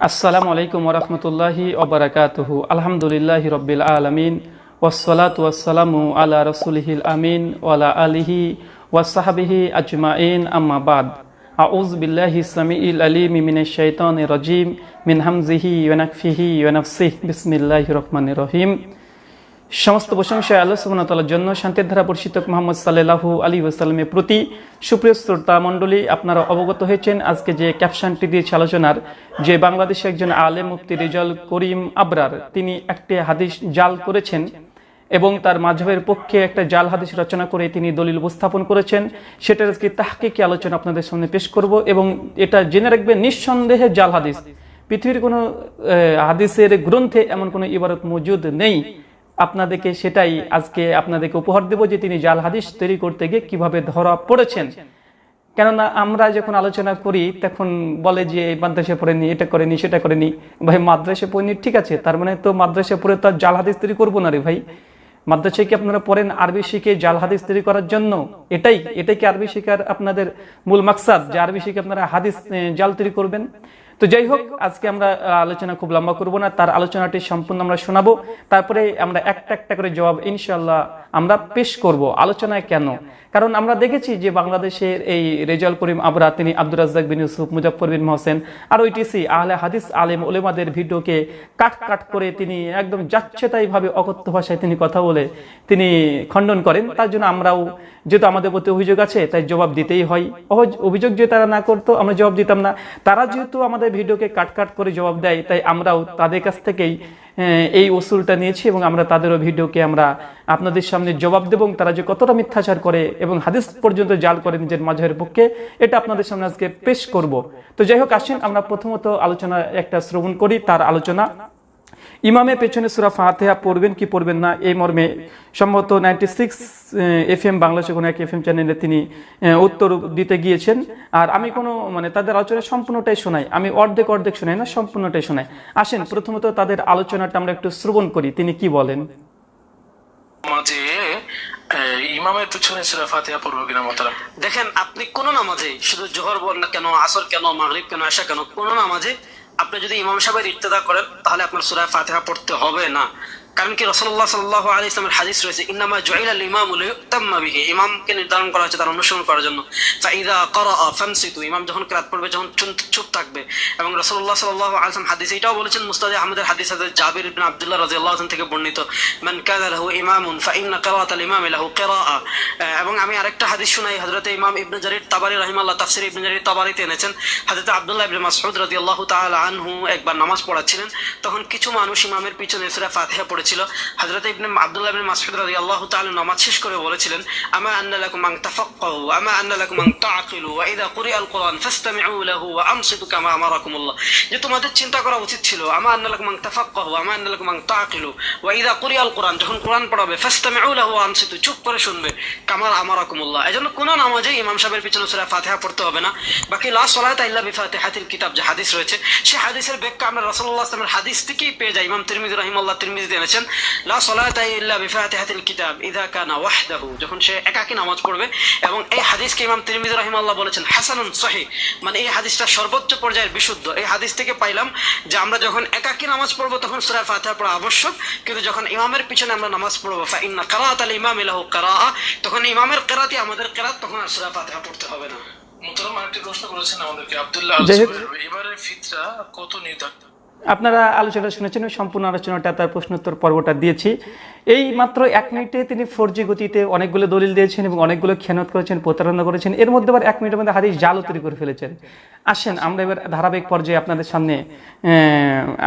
আসসালামু আলাইকুম ওরহমতুল্লাহি ওবরাকাতুহু আলহামদুলিল্লাহ রব্বিল আলমিন ওসলাত ওয়াসালামু আলা রসুলহিল আমিন ওয়ালা আলিহি ওয়াসাহাবিহি আজমাইন আম্মা বাদ আউজ বিল্লাহি সামিইল আলিম মিনাশ শাইতানির রাজিম মিন হামজিহি ওয়া নাকফিহি ওয়া নাফসিহি বিসমিল্লাহির রহমানির রহিম সমস্ত প্রশংসা আল্লাহ জন্য। শান্তির ধারা পরিচিত মোহাম্মদ সাল্লাল্লাহু আলী ওয়াসাল্লামের প্রতি সুপ্রিয় শ্রোতা মণ্ডলী, আপনারা অবগত হয়েছেন আজকে যে ক্যাপশনটি দিয়েছে আলোচনার, যে বাংলাদেশে একজন আলেম মুফতি রেজাল করিম আবরার, তিনি একটি হাদিস জাল করেছেন এবং তার মাঝহের পক্ষে একটা জাল হাদিস রচনা করে তিনি দলিল উপস্থাপন করেছেন। সেটার আজকে তাহকিকি আলোচনা আপনাদের সামনে পেশ করব এবং এটা জেনে রাখবেন নিঃসন্দেহে জাল হাদিস। পৃথিবীর কোনো হাদিসের গ্রন্থে এমন কোনো ইবারত মজুদ নেই। আপনাদেরকে সেটাই আজকে আপনাদেরকে উপহার দেব যে তিনি জাল হাদিস তৈরি করতে গিয়ে কীভাবে ধরা পড়েছেন। কেননা আমরা যখন আলোচনা করি, তখন বলে যে মাদ্রাসা পড়েনি এটা করেনি সেটা করেনি ভাই মাদ্রাসা পড়েনি ঠিক আছে, তার মানে তো মাদ্রাসা পড়ে তো জাল হাদিস তৈরি করব না রে ভাই। মাদ্রাসায় কি আপনারা পড়েন আরবি শিখে জাল হাদিস তৈরি করার জন্য? এটাই এটাই কি আরবি শিখার আপনাদের মূল মাকসাদ, যে আরবি শিখে আপনারা হাদিস জাল তৈরি করবেন? তো যাই হোক, আজকে আমরা আলোচনা খুব লম্বা করব না। তার আলোচনাটি সম্পূর্ণ আমরা শোনাবো। তারপরে আমরা একটা একটা করে জবাব ইনশাল্লাহ আমরা পেশ করব। আলোচনায় কেন? কারণ আমরা দেখেছি যে বাংলাদেশের এই রেজাল করিম আবরা তিনি আব্দুর রাজ্জাক বিন ইউসুফ মুজফর বিন মোহসেন, আর ওইটিসি আহলে হাদিস আলেম ওলেমাদের ভিডিওকে কাট কাট করে তিনি একদম যাচ্ছেতাই ভাবে অকথ্য ভাষায় তিনি কথা বলে তিনি খণ্ডন করেন। তার জন্য আমরাও, যেহেতু আমাদের প্রতি অভিযোগ আছে, তাই জবাব দিতেই হয়। অভিযোগ যে তারা না করতো, আমরা জবাব দিতাম না। তারা যেহেতু আমাদের ভিডিওকে কাট কাট করে জবাব দেয়, তাই আমরাও তাদের কাছ থেকেই এই ওসুলটা নিয়েছি এবং আমরা তাদেরও ভিডিওকে আমরা আপনাদের সামনে জবাব দেব এবং তারা যে কতটা মিথ্যাচার করে এবং হাদিস পর্যন্ত জাল করে নিজের মাঝের পক্ষে, এটা আপনাদের সামনে আজকে পেশ করব। তো যাই হোক, আসেন আমরা প্রথমত আলোচনা একটা শ্রবণ করি, তার আলোচনা ইমামের পেছনে সুরা ফাতেহা পড়বেন কি পড়বেন না এই মর্মে সম্ভবত নাইনটি সিক্স এফ এম বাংলাদেশে কোনো এক এফ এম চ্যানেলে তিনি উত্তর দিতে গিয়েছেন। আর আমি কোনো মানে তাদের আলোচনা সম্পূর্ণটাই শোনাই। আমি অর্ধেক অর্ধেক শোনাই না সম্পূর্ণটাই শোনাই। আসেন প্রথমত তাদের আলোচনাটা আমরা একটু শ্রবণ করি তিনি কি বলেন? মাঝে ইমামের পিছনে সুরা ফাতিহা পড়ব কিনা মোতারাম দেখেন আপনি কোন নামাজে শুধু জোহর বল না কেন আসর কেন মাগরিব কেন আশা কেন কোন নামাজে আপনি যদি ইমাম সাহেবের ইত্তেদা করেন তাহলে আপনার সুরায় ফাতেহা পড়তে হবে না। কারণ কি রসল্লাহ সাল্লাহ আলী ইসলামের হাদিস রয়েছে, ইন্নামা জয়িল আল ইমাম বিহি। ইমামকে নির্ধারণ করা হয়েছে তার অনুসরণ করার জন্য। ফাইদা করা ফামসিতু, ইমাম যখন ক্রাত পড়বে, যখন চুপ- থাকবে। এবং রসল্লাহ সাল্লাহ আলসালাম হাদিস এটাও বলেছেন, মুস্তাদ আহমদের হাদিস জাবির ইবনে আব্দুল্লাহ রাদিয়াল্লাহু আনহু থেকে বর্ণিত, মান কানা লাহু ইমামুন ফাইন্না কিরাআত আল ইমাম লাহু কিরাআ। এবং আমি আরেকটা হাদিস শুনাই, হযরত ইমাম ইবনে জারির তাবারি রাহিমাহুল্লাহ তাফসীর ইবনে জারির তাবারিতে এনেছেন। হযরত আব্দুল্লাহ ইবনে মাসউদ রাদিয়াল্লাহু তাআলা আনহু একবার নামাজ পড়াচ্ছিলেন, তখন কিছু মানুষ ইমামের পিছনে সূরা ফাতিহা পড়েছিল হযরত ইবনে আব্দুল্লাহ ইবনে মাসউদ রাদিয়াল্লাহু তাআলা নামাজ শেষ করে বলেছিলেন, আমা আন্না লাকুম আন তাফাক্কাহু, আমা আন্না লাকুম আন তাআকিলু ওয়া ইযা কুরিআল কুরআন ফাসতামিউ লাহু ওয়া আমসিতু কামা আমারাকুমুল্লাহ। যে তোমাদের চিন্তা করা উচিত ছিল, আমা আন্না লাকুম আন তাফাক্কাহু, আমা আন্না লাকুম আন তাআকিলু ওয়া ইযা কুরিআল কুরআন, যখন কোরআন পড়াবে ফাসতামিউ লাহু ওয়া আমসিতু চুপ করে শুনবে কামার আমারাকুমুল্লাহ। এজন্য কোন নামাজে ইমাম সাহেবের পিছনে সূরা ফাতিহা পড়তে হবে না। বাকি লা সালাতা ইল্লা বিফাতিহাতিল কিতাব, যে হাদিস রয়েছে সেই হাদিসের ব্যাখ্যা আমরা রাসূলুল্লাহ সাল্লাল্লাহু আলাইহি ওয়াসাল্লামের হাদিস থেকেই পেয়ে যাই। ইমাম তিরমিজি রাহিমাহুল্লাহ তিরমিজি এনেছেন লা সালাতা ইল্লা বিফাতিহাতিল কিতাব কানা ওয়াহদাহু। যখন সে একাকী নামাজ পড়বে এবং এই হাদিসকে ইমাম তিরমিজি রাহিমাহুল্লাহ বলেছেন হাসানুন সহিহ। মানে এই হাদিসটা সর্বোচ্চ পর্যায়ের বিশুদ্ধ। এই হাদিস থেকে পাইলাম যে আমরা যখন একাকী নামাজ পড়ব তখন সূরা ফাতিহা পড়া আবশ্যক কিন্তু যখন ইমামের পিছনে আমরা নামাজ পড়ব ফা ইন্না কিরাআত আল ইমাম লাহু কিরাআ তখন ইমামের কিরাতি আমাদের কিরাত তখন আর সূরা ফাতিহা পড়তে হবে না। মোতারাম আরেকটি প্রশ্ন করেছেন আমাদেরকে আব্দুল্লাহ। এবারে ফিতরা কত নির্ধারিত? আপনারা আলোচনা শুনেছেন সম্পূর্ণ আলোচনাটা, তার প্রশ্নোত্তর পর্বটা দিয়েছি। এই মাত্র এক মিনিটে তিনি ফোর জি গতিতে অনেকগুলো দলিল দিয়েছেন এবং অনেকগুলো খেয়ানত করেছেন, প্রতারণা করেছেন। এর মধ্যে আবার এক মিনিটের মধ্যে হাদিস জালও তৈরি করে ফেলেছেন। আসেন, আমরা এবার ধারাবাহিক পর্যায়ে আপনাদের সামনে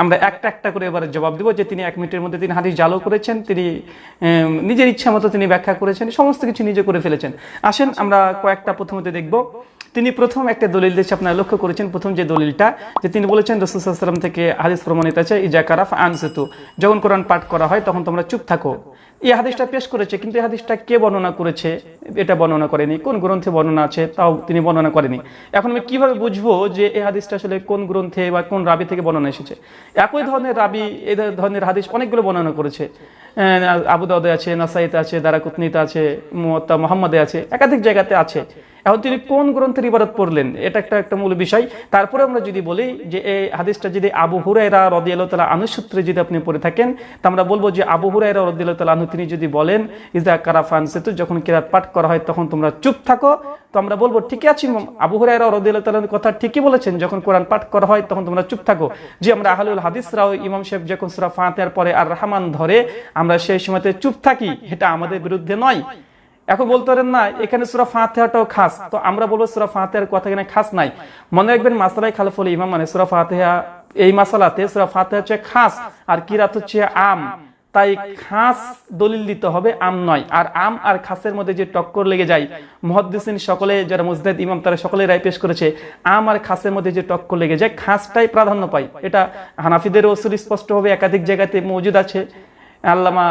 আমরা একটা একটা করে এবার জবাব দেবো যে তিনি এক মিনিটের মধ্যে তিনি হাদিস জালও করেছেন, তিনি নিজের ইচ্ছা মতো তিনি ব্যাখ্যা করেছেন, সমস্ত কিছু নিজে করে ফেলেছেন। আসেন, আমরা কয়েকটা প্রথমত দেখব। তিনি প্রথম একটা দলিল দিয়েছে, আপনারা লক্ষ্য করেছেন, প্রথম যে দলিলটা, যে তিনি বলেছেন রসুলাম থেকে হাদিস প্রমাণিত আছে, ইজা কারাফ আনসেতু। যখন কোরআন পাঠ করা হয়, তখন তোমরা চুপ থাকো। এই হাদিসটা পেশ করেছে, কিন্তু এই হাদিসটা কে বর্ণনা করেছে? এটা বর্ণনা করেনি। কোন গ্রন্থে বর্ণনা আছে, তাও তিনি বর্ণনা করেনি। এখন আমি কীভাবে বুঝব যে এই হাদিসটা আসলে কোন গ্রন্থে বা কোন রাবি থেকে বর্ণনা এসেছে? একই ধরনের রাবি, এই ধরনের হাদিস অনেকগুলো বর্ণনা করেছে। আবু দাউদে আছে, নাসাইতে আছে, দারাকুতনিতে আছে মোহাম্মদে আছে, একাধিক জায়গাতে আছে। এখন তিনি কোন গ্রন্থের ইবাদত পড়লেন? এটা একটা একটা মূল বিষয়। তারপরে আমরা যদি বলি যে এই হাদিসটা যদি আবু হুরাইরা রদিয়াল্লাহ তালা আনুসূত্রে যদি আপনি পড়ে থাকেন, তা আমরা বলব যে আবু হুরাইরা রদিয়াল্লাহ তালা আনু তিনি যদি বলেন, ইজা কারাফান সেতু যখন কিরাত পাঠ করা হয়, তখন তোমরা চুপ থাকো। তো আমরা বলব, ঠিকই আছি। আবু হুরাইরা রদিয়াল্লাহ তালার কথা ঠিকই বলেছেন, যখন কোরআন পাঠ করা হয়, তখন তোমরা চুপ থাকো। যে আমরা আহলুল হাদিসরাও ইমাম সাহেব যখন সুরা ফাতেহার পরে আর রহমান ধরে, আমরা সেই সময়তে চুপ থাকি। এটা আমাদের বিরুদ্ধে নয়। এখন বলতে পারেন না, এখানে সুরা ফাতেহাটাও খাস। তো আমরা বলব সুরা ফাতেহার কথা এখানে খাস নাই। মনে রাখবেন মাসালাই খালফুল ইমাম মানে সুরা ফাতেহা, এই মাসালাতে সুরা ফাতেহা হচ্ছে খাস আর কিরাত হচ্ছে আম। তাই খাস দলিল দিতে হবে, আম নয়। আর আম আর খাসের মধ্যে যে টক্কর লেগে যায়, মহদ্দিসিন সকলে, যারা মুজদাদ ইমাম, তারা সকলে রায় পেশ করেছে, আম আর খাসের মধ্যে যে টক্কর লেগে যায়, খাসটাই প্রাধান্য পায়। এটা হানাফিদের ওসুল স্পষ্টভাবে একাধিক জায়গাতে মজুদ আছে। আল্লামা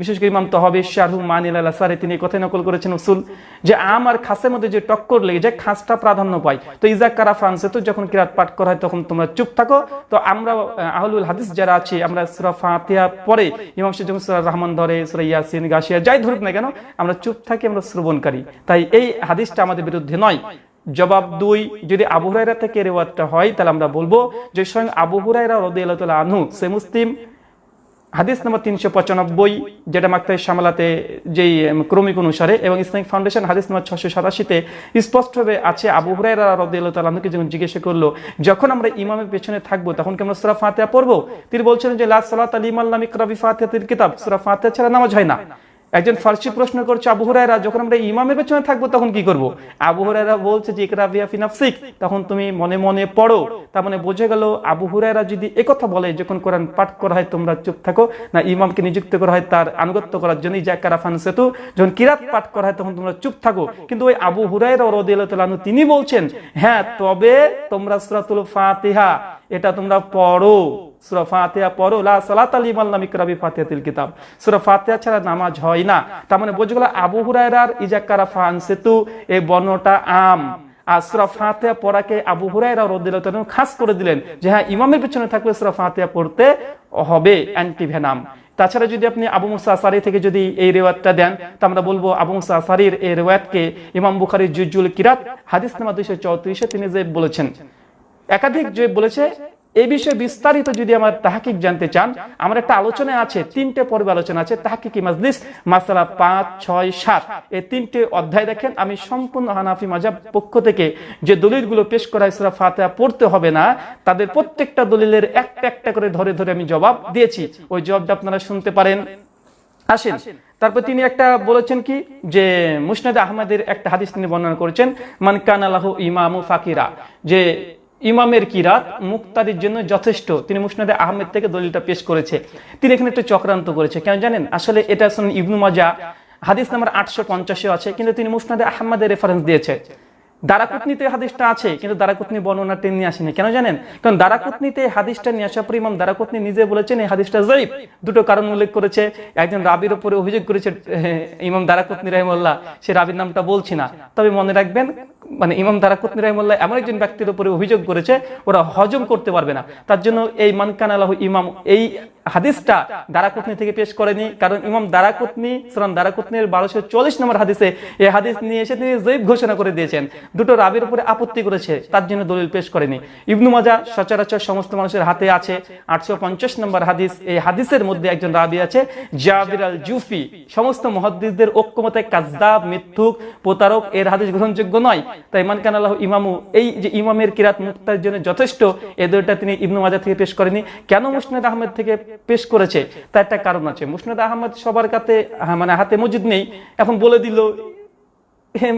বিশেষ করে ইমাম তহবি শাহরু মানিল আল্লাহ সারে তিনি কথাই নকল করেছেন উসুল যে আম আর খাসের মধ্যে যে টক্কর লেগে যায়, খাসটা প্রাধান্য পায়। তো ইজাক কারা ফ্রান্সে তো যখন কিরাত পাঠ করা হয়, তখন তোমরা চুপ থাকো। তো আমরা আহলুল হাদিস যারা আছি, আমরা সুরা ফাতিহা পরে ইমাম সাহেব যখন সুরা রহমান ধরে, সুরা ইয়াসিন গাছিয়া যাই ধরুক না কেন, আমরা চুপ থাকি, আমরা শ্রবণকারী। তাই এই হাদিসটা আমাদের বিরুদ্ধে নয়। জবাব দুই, যদি আবু হুরাইরা থেকে রেওয়াজটা হয়, তাহলে আমরা বলব যে স্বয়ং আবু হুরাইরা তাআলা আনহু, সে মুসলিম হাদিস নম্বর তিনশো পঁচানব্বই, যেটা মাক্তাই সামলাতে যেই ক্রমিক অনুসারে এবং ইসলামিক ফাউন্ডেশন হাদিস নম্বর ছশো সাতাশিতে স্পষ্টভাবে আছে, আবু হুরাইরা রদিয়াল্লাহু তাআলা আনহুকে যখন জিজ্ঞাসা করল, যখন আমরা ইমামের পেছনে থাকব, তখন কি আমরা সুরা ফাতিহা পড়ব? তিনি বলছিলেন যে লাল সালাত আলী আল্লাহ ইকরা বি কিতাব, সুরা ফাতিহা ছাড়া নামাজ হয় না। একজন ফার্সি প্রশ্ন করছে, আবু হুরায়রা, যখন আমরা ইমামের পেছনে থাকব, তখন কি করব? আবু হুরায়রা বলছে যে বিয়া ফি নাফসিক। তখন তুমি মনে মনে পড়ো। তার মানে বোঝা গেল, আবু যদি একথা বলে, যখন কোরআন পাঠ করা হয়, তোমরা চুপ থাকো, না ইমামকে নিযুক্ত করা হয়, তার আনুগত্য করার জন্য যা কারাফান সেতু। যখন কিরাত পাঠ করা হয়, তখন তোমরা চুপ থাকো। কিন্তু ওই আবু হুরায়রা আনহু, তিনি বলছেন হ্যাঁ তবে তোমরা সূরাতুল ফাতিহা, এটা তোমরা পড়ো। সূরা পড়ো, লা সালাত আলী কিতাব। সূরা ছাড়া নামাজ হয় না। তার মানে গেল আবু হুরায়রার ইজাক্কারা ফান সেতু এই বর্ণটা আম। আর সূরা পড়াকে আবু হুরায়রা খাস করে দিলেন যে হ্যাঁ ইমামের পিছনে থাকলে সূরা ফাতিহা পড়তে হবে, অ্যান্টিভেনাম। তাছাড়া যদি আপনি আবু মুসা আসারি থেকে যদি এই রেওয়াতটা দেন তা আমরা বলব আবু মুসা আসারির এই রেওয়াতকে ইমাম বুখারী জুজুল কিরাত হাদিস নাম্বার দুইশো চৌত্রিশে তিনি যে বলেছেন, একাধিক যে বলেছে এই বিষয়ে বিস্তারিত যদি আমার তাহাকিক জানতে চান, আমার একটা আলোচনা আছে, তিনটে পর্বে আলোচনা আছে, তাহাকিকি মাজলিস, মাসালা পাঁচ, ছয়, সাত। এই তিনটে অধ্যায় দেখেন, আমি সম্পূর্ণ হানাফি মাজাব পক্ষ থেকে যে দলিলগুলো পেশ করা হয়, সুরা ফাতিহা পড়তে হবে না, তাদের প্রত্যেকটা দলিলের একটা একটা করে ধরে ধরে আমি জবাব দিয়েছি। ওই জবাবটা আপনারা শুনতে পারেন। আসেন, তারপর তিনি একটা বলেছেন কি, যে মুসনাদ আহমদের একটা হাদিস তিনি বর্ণনা করেছেন, মান কান আলাহু ইমামু ফাকিরা, যে ইমামের কিরাত মুক্তাদির জন্য যথেষ্ট। তিনি মুসনাদে আহমেদ থেকে দলিলটা পেশ করেছে। তিনি এখানে একটু চক্রান্ত করেছে। কেন জানেন? আসলে এটা শুনুন ইবনু মাজা। হাদিস নাম্বার আটশো পঞ্চাশে আছে, কিন্তু তিনি মুসনাদে আহমদের রেফারেন্স দিয়েছে। দারাকুতনিতে হাদিসটা আছে, কিন্তু দারাকুতনি বর্ণনাটা নিয়ে আসেনি। কেন জানেন? কারণ দারাকুতনিতে হাদিসটা নিয়ে আসার পর ইমাম দারাকুতনি নিজে বলেছেন, এই হাদিসটা জয়ীফ। দুটো কারণ উল্লেখ করেছে। একজন রাবির উপরে অভিযোগ করেছে ইমাম দারাকুতনি রহমল্লাহ সে রাবির নামটা বলছি না। তবে মনে রাখবেন মানে ইমাম দারাকুতনি রহমল্লাহ এমন একজন ব্যক্তির উপরে অভিযোগ করেছে, ওরা হজম করতে পারবে না। তার জন্য এই মানকান আলাহ ইমাম, এই হাদিসটা দারাকুতনি থেকে পেশ করেনি, কারণ ইমাম দারাকুতনি সুরান দারাকুতনির বারোশো চল্লিশ নম্বর হাদিসে এই হাদিস নিয়ে এসে তিনি জৈব ঘোষণা করে দিয়েছেন। দুটো রাবির উপরে আপত্তি করেছে, তার জন্য দলিল পেশ করেনি। ইবনু মাজা সচরাচর সমস্ত মানুষের হাতে আছে, আটশো পঞ্চাশ নম্বর হাদিস, এই হাদিসের মধ্যে একজন রাবি আছে, জাবির আল জুফি। সমস্ত মহাদ্দিসদের ঐক্যমতে কাজদাব মিথ্যুক, প্রতারক, এর হাদিস গ্রহণযোগ্য নয়। তাই মান কান আল্লাহ ইমামু, এই যে ইমামের কিরাত মুক্তার জন্য যথেষ্ট, এ দুইটা তিনি ইবনু মাজা থেকে পেশ করেনি কেন মুসনাদ আহমেদ থেকে পেশ করেছে? তার একটা কারণ আছে। মুসনাদ আহমেদ সবার কাছে মানে হাতে মজুদ নেই। এখন বলে দিল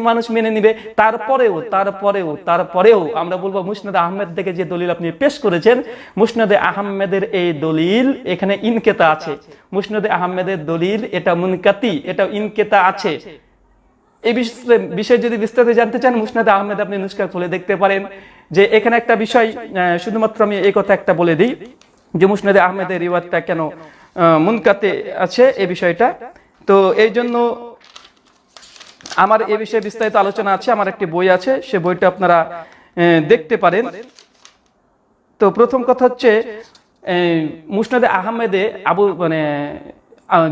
মানুষ মেনে নিবে। তারপরেও তারপরেও তারপরেও আমরা বলব মুসনাদ আহমেদ থেকে যে দলিল আপনি পেশ করেছেন, মুসনাদে আহমেদের এই দলিল এখানে ইনকেতা আছে। মুসনাদে আহমেদের দলিল এটা মুনকাতি এটা ইনকেতা আছে। এই বিষয়ে যদি বিস্তারিত জানতে চান, মুসনাদ আহমেদ আপনি নুস্কা খুলে দেখতে পারেন যে এখানে একটা বিষয় শুধুমাত্র আমি এই কথা একটা বলে দিই যে মুসনাদে আহমেদের রিওয়াজটা কেন মুনকাতে আছে এই বিষয়টা। তো এই জন্য আমার এ বিষয়ে বিস্তারিত আলোচনা আছে, আমার একটি বই আছে, সে বইটা আপনারা দেখতে পারেন। তো প্রথম কথা হচ্ছে মুসনাদে আহমেদে আবু মানে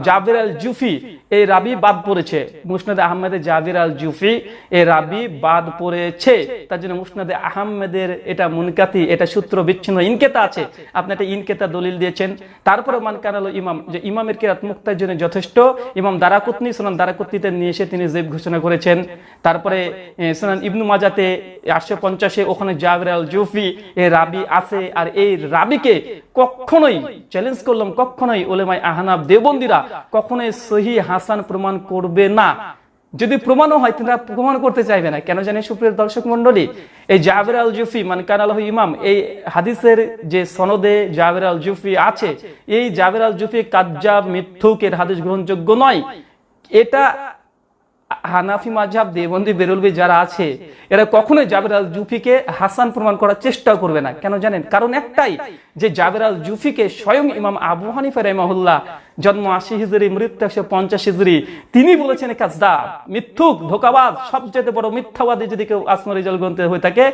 জাবির আল জুফি এই রাবি বাদ পড়েছে। মুসনাদ আহমেদের জাবির আল জুফি এই রাবি বাদ পড়েছে। তার জন্য মুসনাদে আহমেদের এটা মুনকাতি, এটা সূত্র বিচ্ছিন্ন ইনকেতা আছে। আপনি একটা ইনকেতা দলিল দিয়েছেন। তারপরে মান কানালো ইমাম, যে ইমামের কিরাত মুক্তার জন্য যথেষ্ট। ইমাম দারাকুতনি, সোনান দারাকুতনিতে নিয়ে এসে তিনি জেব ঘোষণা করেছেন। তারপরে সোনান ইবনু মাজাতে আটশো পঞ্চাশে ওখানে জাবির আল জুফি এই রাবি আছে। আর এই রাবিকে কখনোই চ্যালেঞ্জ করলাম, কখনোই ওলেমাই আহনাব দেবন্দিরা কখনোই সহি হাসান প্রমাণ করবে না। যদি প্রমাণও হয় তারা প্রমাণ করতে চাইবে না। কেন জানি সুপ্রিয় দর্শক মন্ডলী এই জাবের আল জুফি মানে কানাল ইমাম, এই হাদিসের যে সনদে জাবের আল জুফি আছে, এই জাবের আল জুফি কাজ্জাব মিথ্যুকের হাদিস গ্রহণযোগ্য নয়। এটা হানাফি মাঝাব দেবন্দি বেরুলবি যারা আছে, এরা কখনোই জাবের আল জুফিকে হাসান প্রমাণ করার চেষ্টা করবে না। কেন জানেন? কারণ একটাই, যে জাবের আল জুফিকে স্বয়ং ইমাম আবু হানিফা রহমাহুল্লাহ জন্ম আশি হিজুরি, মৃত্যু একশো পঞ্চাশ হিজড়ি তিনি বলেছেন কাজদা মিথ্যুক ধোকাবাদ সবচেয়ে বড় মিথ্যাবাদী যদি কেউ আসমা রিজাল গ্রন্থে হয়ে থাকে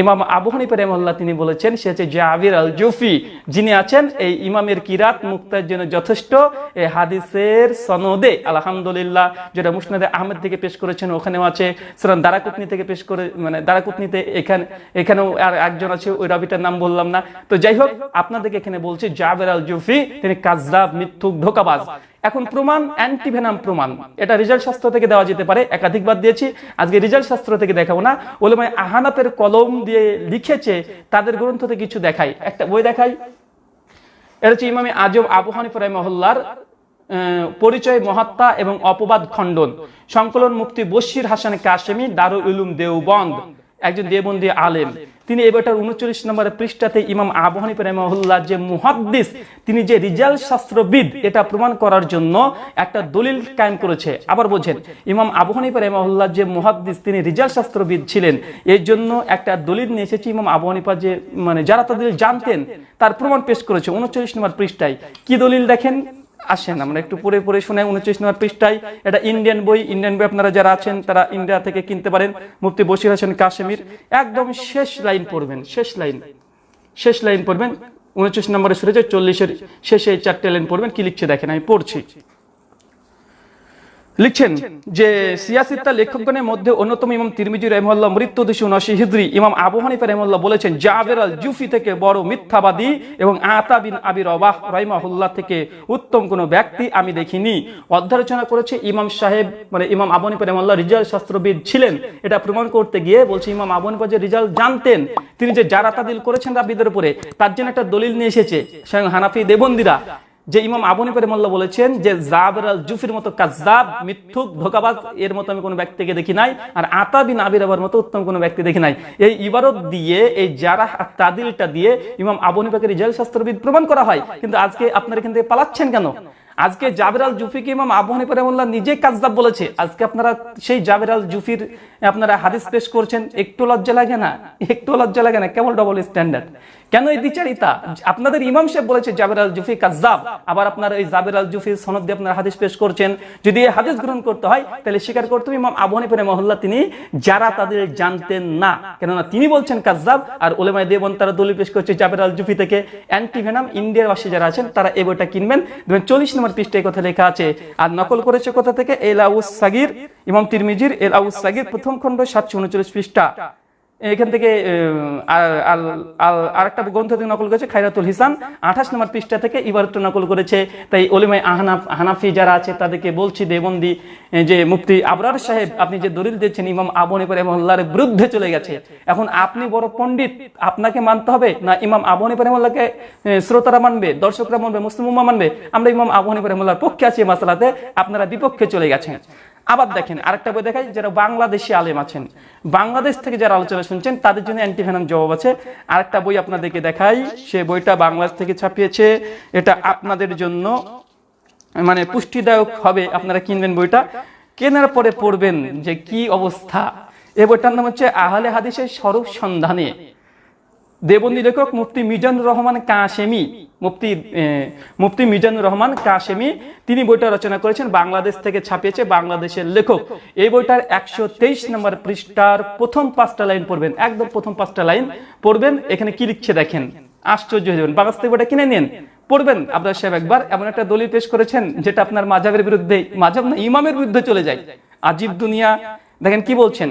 ইমাম আবু হানিফা রহমাল্লাহ তিনি বলেছেন, সে হচ্ছে জাবির আল জুফি যিনি আছেন, এই ইমামের কিরাত মুক্তার জন্য যথেষ্ট। এই হাদিসের সনদে, আলহামদুলিল্লাহ, যেটা মুসনাদে আহমেদ থেকে পেশ করেছেন, ওখানেও আছে। সুরান দারাকুতনি থেকে পেশ করে মানে দারাকুতনিতে এখানে, এখানেও আর একজন আছে, ওই রাবিটার নাম বললাম না। তো যাই হোক, আপনাদেরকে এখানে বলছি জাবের আল জুফি তিনি কাজদাব মিথ্যুক, ধোকাবাজ। এখন প্রমাণ, অ্যান্টিভেনাম প্রমাণ। এটা রিজাল্ট শাস্ত্র থেকে দেওয়া যেতে পারে, একাধিকবার দিয়েছি। আজকে রিজাল্ট শাস্ত্র থেকে দেখাবো না। ওলেমায় আহানাতের কলম দিয়ে লিখেছে, তাদের গ্রন্থ থেকে কিছু দেখাই। একটা বই দেখাই। এটা হচ্ছে ইমামে আজম আবু হানিফ মহল্লার পরিচয় মহাত্মা এবং অপবাদ খণ্ডন। সংকলন মুক্তি বশির হাসান কাশেমি, দারুল উলুম দেওবন্দ। একজন দেবন্দী আলেম। তিনি এবারটার উনচল্লিশ নম্বর পৃষ্ঠাতে ইমাম আবু হানিফ যে মুহাদ্দিস, তিনি যে রিজাল শাস্ত্রবিদ, এটা প্রমাণ করার জন্য একটা দলিল কায়েম করেছে। আবার বোঝেন ইমাম আবু হানিফ যে মুহাদ্দিস, তিনি রিজাল শাস্ত্রবিদ ছিলেন। এর জন্য একটা দলিল নিয়ে এসেছে ইমাম আবু যে মানে যারা তাদের জানতেন, তার প্রমাণ পেশ করেছে উনচল্লিশ নম্বর পৃষ্ঠায়। কি দলিল দেখেন? আসেন, আমরা একটু পরে পরে শুনে উনচল্লিশ নম্বর পৃষ্ঠায় এটা ইন্ডিয়ান বই ইন্ডিয়ান বই আপনারা যারা আছেন, তারা ইন্ডিয়া থেকে কিনতে পারেন। মুফতি বসির হাসান কাশ্মীর একদম শেষ লাইন পড়বেন, শেষ লাইন শেষ লাইন পড়বেন। উনচিশ নম্বরে সরে যায় চল্লিশের শেষে চারটে লাইন পড়বেন। কি লিখছে দেখেন, আমি পড়ছি। লিখছেন যে সিয়াসিত্তা লেখকগণের মধ্যে অন্যতম ইমাম তিরমিজি রহমল্লাহ মৃত্যু দুশো উনআশি হিজরি। ইমাম আবু হানিফা রহমল্লাহ বলেছেন জাবের আল জুফি থেকে বড় মিথ্যাবাদী এবং আতা বিন আবির অবাহ রহিমাহুল্লাহ থেকে উত্তম কোনো ব্যক্তি আমি দেখিনি। অধ্যালোচনা করেছে ইমাম সাহেব মানে ইমাম আবু হানিফা রহমল্লাহ রিজাল শাস্ত্রবিদ ছিলেন। এটা প্রমাণ করতে গিয়ে বলছে ইমাম আবু হানিফা যে রিজাল জানতেন তিনি যে যারা তাদিল করেছেন রাবিদের উপরে তার জন্য একটা দলিল নিয়ে এসেছে। স্বয়ং হানাফি দেবন্দিরা। যে ইমাম আবু নিপারে মোল্লা বলেছেন যে জাবের আল জুফির মতো কাজাব মিথ্যুক, ধোকাবাজ এর মতো আমি কোনো ব্যক্তিকে দেখি নাই, আর আতা বিন আবির আবার মতো উত্তম কোনো ব্যক্তি দেখি নাই। এই ইবারত দিয়ে, এই যারা তাদিলটা দিয়ে ইমাম আবু নিপাকে রিজাল শাস্ত্রবিদ প্রমাণ করা হয়। কিন্তু আজকে আপনারা এখান থেকে পালাচ্ছেন কেন? আজকে জাবের আল জুফিকে ইমাম আবু হানিফা রহমাল্লাহ নিজে কাজদাব বলেছে। আজকে আপনারা সেই জাবের আল জুফির, আপনারা হাদিস পেশ করছেন, একটু লজ্জা লাগে না? একটু লজ্জা লাগে না? কেমন ডবল স্ট্যান্ডার্ড কেন এই দ্বিচারিতা আপনাদের ইমাম সাহেব বলেছে জাবের আল জুফি কাজদাব আবার আপনারা এই জাবের আল জুফির সনদ দিয়ে আপনারা হাদিস পেশ করছেন। যদি এই হাদিস গ্রহণ করতে হয়, তাহলে স্বীকার করতে হবে ইমাম আবু হানিফা মহল্লা তিনি যারা তাদের জানতেন না। কেননা তিনি বলছেন কাজদাব আর ওলেমায় দেবন তারা দলিল পেশ করছে জাবের আল জুফি থেকে। অ্যান্টিভেনাম ইন্ডিয়ার বাসী যারা আছেন, তারা এই বইটা কিনবেন। দেখবেন চল্লিশ নম্বর পৃষ্ঠায় কথা লেখা আছে। আর নকল করেছে কোথা থেকে? এল আউস সাগির, ইমাম তিরমিজির এল আউস সাগির, প্রথম খণ্ড সাতশো উনচল্লিশ পৃষ্ঠা। এখান থেকে আরেকটা গ্রন্থ থেকে নকল করেছে খাইরাতুল হিসান। আঠাশ নম্বর পৃষ্ঠা থেকে ইবারতটা নকল করেছে। তাই ওলিমাই আহনাফ, হানাফি যারা আছে, তাদেরকে বলছি দেবন্দি যে মুফতি আবরার সাহেব, আপনি যে দলিল দিয়েছেন, ইমাম আবু নিপার রহমাল্লাহর বিরুদ্ধে চলে গেছে। এখন আপনি বড় পণ্ডিত, আপনাকে মানতে হবে না ইমাম আবু নিপার রহমাল্লাহকে শ্রোতারা মানবে, দর্শকরা মানবে, মুসলিম মানবে? আমরা ইমাম আবু নিপার রহমাল্লাহর পক্ষে আছি মাসালাতে, আপনারা বিপক্ষে চলে গেছেন। আবার দেখেন আরেকটা বই দেখাই যারা বাংলাদেশি আলেম আছেন বাংলাদেশ থেকে যারা আলোচনা শুনছেন তাদের জন্য অ্যান্টিভেনাম জবাব আছে। আরেকটা বই আপনাদেরকে দেখাই সে বইটা বাংলাদেশ থেকে ছাপিয়েছে। এটা আপনাদের জন্য মানে পুষ্টিদায়ক হবে আপনারা কিনবেন বইটা। কেনার পরে পড়বেন যে কি অবস্থা। এই বইটার নাম হচ্ছে আহলে হাদিসের স্বরূপ সন্ধানে। দেবন্দী লেখক মুফতি মিজানুর রহমান কাশেমি, মুফতি মুফতি মিজানুর রহমান কাশেমি, তিনি বইটা রচনা করেছেন বাংলাদেশ থেকে ছাপিয়েছে বাংলাদেশের লেখক। এই বইটার একশো তেইশ নম্বর পৃষ্ঠার প্রথম পাঁচটা লাইন পড়বেন, একদম প্রথম পাঁচটা লাইন পড়বেন, এখানে কি লিখছে দেখেন? আশ্চর্য হয়ে যাবেন। বাংলাদেশ থেকে বইটা কিনে নিন, পড়বেন। আব্দুল সাহেব একবার এমন একটা দলিল পেশ করেছেন, যেটা আপনার মাজাবের বিরুদ্ধে, মাজাব না ইমামের বিরুদ্ধে চলে যায়। আজিব দুনিয়া। দেখেন কি বলছেন?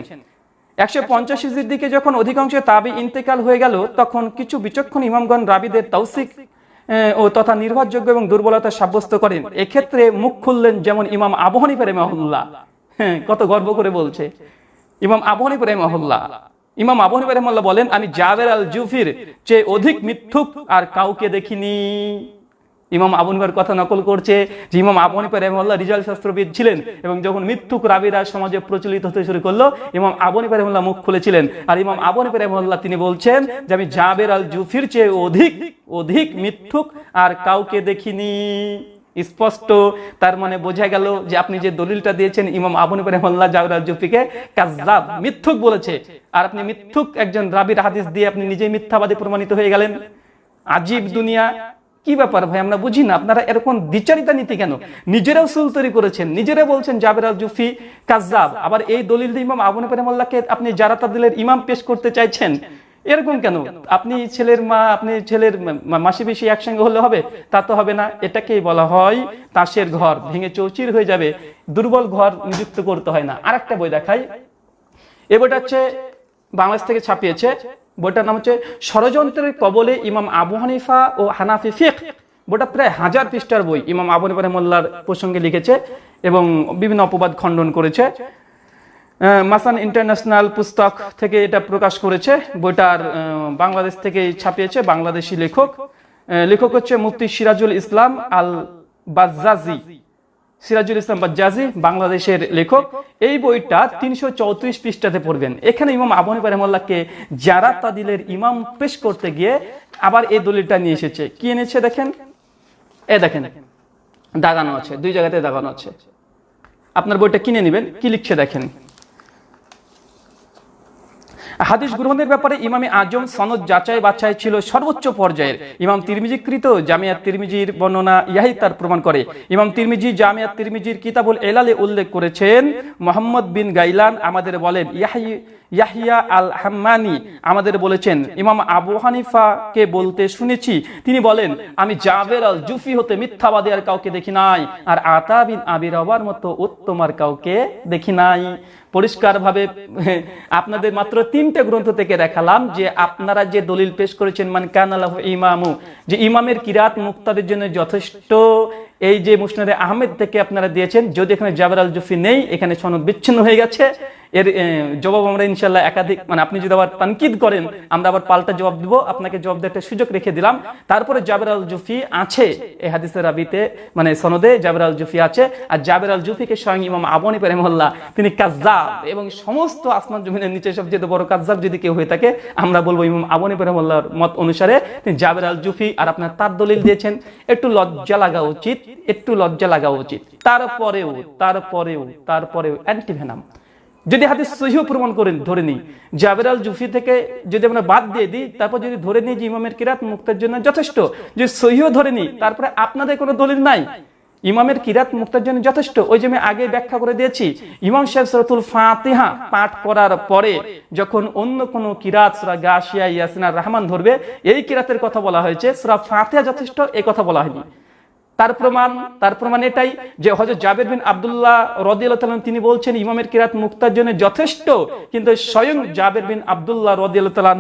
একশো পঞ্চাশ হিজড়ির দিকে যখন অধিকাংশ তাবি ইন্তেকাল হয়ে গেল, তখন কিছু বিচক্ষণ ইমামগণ রাবিদের তৌসিক ও তথা নির্ভরযোগ্য এবং দুর্বলতা সাব্যস্ত করেন। এক্ষেত্রে মুখ খুললেন যেমন ইমাম আবহানী পেরে মহল্লা হ্যাঁ কত গর্ব করে বলছে। ইমাম আবহানী পেরে মহল্লা ইমাম আবহানী পেরে মহল্লা বলেন, আমি জাবের আল জুফির চেয়ে অধিক মিথ্যুক আর কাউকে দেখিনি। ইমাম আবু হানিফার কথা নকল করছে যে ইমাম আবু হানিফা রহমাল্লাহ রিজাল শাস্ত্রবিদ ছিলেন এবং যখন মিথ্যুক রাবিরা সমাজে প্রচলিত হতে শুরু করল, ইমাম আবু হানিফা রহমাল্লাহ মুখ খুলেছিলেন। আর ইমাম আবু হানিফা রহমাল্লাহ তিনি বলছেন যে, আমি জাবের আল জুফির চেয়ে অধিক অধিক মিথ্যুক আর কাউকে দেখিনি। স্পষ্ট, তার মানে বোঝা গেল যে আপনি যে দলিলটা দিয়েছেন, ইমাম আবু হানিফা রহমাল্লাহ জাবের আল জুফিকে কাজ্জাব মিথ্যুক বলেছে। আর আপনি মিথ্যুক একজন রাবির হাদিস দিয়ে আপনি নিজেই মিথ্যাবাদী প্রমাণিত হয়ে গেলেন। আজীব দুনিয়া। কি ব্যাপার ভাই, আমরা বুঝি না, আপনারা এরকম দ্বিচারিতা নীতি কেন? নিজেরাও সুল তৈরি করেছেন নিজেরা বলছেন জাবের আল জুফি কাজ্জাব, আবার এই দলিল ইমাম আবু পেরেমাল্লাহকে আপনি জারাতা দিলের ইমাম পেশ করতে চাইছেন, এরকম কেন? আপনি ছেলের মা, আপনি ছেলের মাসি বেশি একসঙ্গে হলে হবে? তা তো হবে না, এটাকেই বলা হয় তাসের ঘর, ভেঙে চৌচির হয়ে যাবে, দুর্বল ঘর নিযুক্ত করতে হয় না। আর একটা বই দেখাই, এ বইটা হচ্ছে বাংলাদেশ থেকে ছাপিয়েছে বইটার নাম হচ্ছে ষড়যন্ত্রের কবলে ইমাম আবু হানিফা ও হানাফি ফিক। বইটা প্রায় হাজার পৃষ্ঠার বই ইমাম আবু হানিফা রহমুল্লার প্রসঙ্গে লিখেছে এবং বিভিন্ন অপবাদ খণ্ডন করেছে। মাসান ইন্টারন্যাশনাল পুস্তক থেকে এটা প্রকাশ করেছে। বইটার বাংলাদেশ থেকে ছাপিয়েছে বাংলাদেশি লেখক। লেখক হচ্ছে মুফতি সিরাজুল ইসলাম আল বাজ্জাজি সিরাজুল ইসলাম বাজ্জাজি, বাংলাদেশের লেখক। এই বইটা তিনশো চৌত্রিশ পৃষ্ঠাতে পড়বেন। এখানে ইমাম আবু হানিফা রহমাল্লাহকে যারা তাদিলের ইমাম পেশ করতে গিয়ে আবার এই দলিলটা নিয়ে এসেছে। কি এনেছে দেখেন? এ দেখেন, দাগানো আছে, দুই জায়গাতে দাগানো আছে। আপনার বইটা কিনে নেবেন, কি লিখছে দেখেন? হাদিস গ্রহণের ব্যাপারে ইমামে আজম সনদ যাচাই বাছাই ছিল সর্বোচ্চ পর্যায়ের। ইমাম তিরমিজিকৃত জামিয়া তিরমিজির বর্ণনা ইয়াহি তার প্রমাণ করে। ইমাম তিরমিজি জামিয়া তিরমিজির কিতাবুল এলালে উল্লেখ করেছেন, মোহাম্মদ বিন গাইলান আমাদের বলেন, ইয়াহি ইয়াহিয়া আল হাম্মানি আমাদের বলেছেন, ইমাম আবু হানিফাকে বলতে শুনেছি, তিনি বলেন, আমি জাবের আল জুফি হতে মিথ্যাবাদী আর কাউকে দেখি নাই, আর আতা বিন আবির হবার মতো উত্তম আর কাউকে দেখি নাই। পরিষ্কারভাবে, আপনাদের মাত্র তিনটে গ্রন্থ থেকে দেখালাম যে আপনারা যে দলিল পেশ করেছেন, মান কানালাহ ইমামু যে ইমামের কিরাত মুক্তাদের জন্য যথেষ্ট, এই যে মুসনাদে আহমেদ থেকে আপনারা দিয়েছেন, যদি এখানে জাবের আল জুফি নেই, এখানে সনদ বিচ্ছিন্ন হয়ে গেছে এর জবাব আমরা ইনশাল্লাহ একাধিক মানে আপনি যদি আবার তানকিদ করেন, আমরা আবার পাল্টা জবাব দিব। আপনাকে জবাব দেওয়ার একটা সুযোগ রেখে দিলাম। তারপরে জাবের আল জুফি আছে এই হাদিসের রাবিতে মানে সনদে জাবের আল জুফি আছে। আর জাবের আল জুফিকে স্বয়ং ইমাম আবনি পেরেমহল্লা তিনি কাজ্জাব এবং সমস্ত আসমান জমিনের নিচে সবচেয়ে বড় কাজ্জাব যদি কেউ হয়ে থাকে, আমরা বলব ইমাম আবনি পেরেমহল্লার মত অনুসারে তিনি জাবের আল জুফি আর আপনার তার দলিল দিয়েছেন। একটু লজ্জা লাগা উচিত, একটু লজ্জা লাগা উচিত। তারপরেও তারপরেও তারপরেও অ্যান্টিভেনাম। যদি হাদিস সহিহ প্রমাণ করেন, ধরে নিই। জাবের আল জুফি থেকে যদি আমরা বাদ দিয়ে দিই, তারপর যদি ধরে নিই যে ইমামের কিরাত মুক্তের জন্য যথেষ্ট, যদি সহিহ ধরে নিই, তারপরে আপনাদের কোনো দলিল নাই। ইমামের কিরাত মুক্তার জন্য যথেষ্ট, ওই যে আমি আগে ব্যাখ্যা করে দিয়েছি। ইমাম সাহেব সরাতুল ফাতিহা পাঠ করার পরে যখন অন্য কোনো কিরাত, সুরা গাশিয়া, ইয়াসিনা রহমান ধরবে, এই কিরাতের কথা বলা হয়েছে। সুরা ফাতিহা যথেষ্ট, এই কথা বলা হয়নি। তার প্রমাণ তার প্রমাণ এটাই যে হজরত জাবের বিন আব্দুল্লাহ রদিয়াল্লাহ তিনি বলছেন, ইমামের কিরাত মুক্তার জন্য যথেষ্ট, কিন্তু স্বয়ং জাবের বিন আব্দুল্লাহ রদিয়াল্লাহ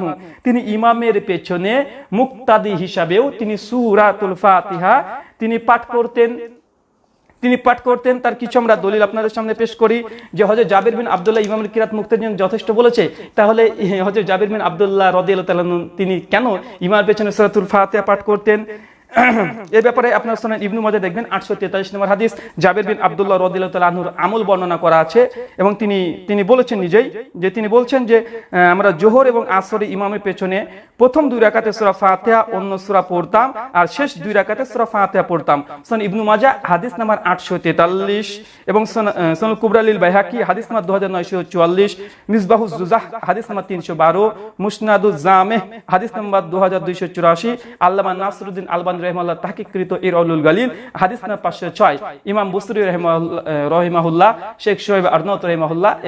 তিনি ইমামের পেছনে মুক্তাদি হিসাবেও তিনি সুরাতুল ফাতিহা তিনি পাঠ করতেন। তিনি পাঠ করতেন, তার কিছু আমরা দলিল আপনাদের সামনে পেশ করি, যে হজরত জাবির বিন আবদুল্লাহ ইমামের কিরাত মুক্তের জন্য যথেষ্ট বলেছে। তাহলে হজরত জাবির বিন আব্দুল্লাহ রদিয়াল্লাহ তিনি কেন ইমামের পেছনে সুরাতুল ফাতিহা পাঠ করতেন? এই ব্যাপারে আপনার শোনেন ইবনু মজা দেখবেন, আটশো তেতাল্লিশ নম্বর হাদিস। জাবের বিন আব্দুল্লাহ রদিল্লাহুর আমল বর্ণনা করা আছে এবং তিনি তিনি বলেছেন নিজেই যে তিনি বলছেন যে আমরা জোহর এবং আসরে ইমামের পেছনে প্রথম দুই রাকাতে সুরা ফাতেহা, অন্য সুরা পড়তাম আর শেষ দুই রাকাতে সুরা ফাতেহা পড়তাম। সন ইবনু মাজা, হাদিস নাম্বার আটশো তেতাল্লিশ এবং সনুল কুবরালিল বাইহাকি, হাদিস নাম্বার দু হাজার নয়শো চুয়াল্লিশ, মিসবাহু জুজাহ হাদিস নাম্বার তিনশো বারো মুসনাদুল জামে, হাদিস নাম্বার দু হাজার দুইশো চুরাশি, আল্লামা নাসরুদ্দিন আলবান রহমাল্লাহ ইরউল গালিল, হাদিস নাম্বার পাঁচশো ছয়। ইমাম বুসরি রহিমাহুল্লাহ, শেখ শোয়েব আরনত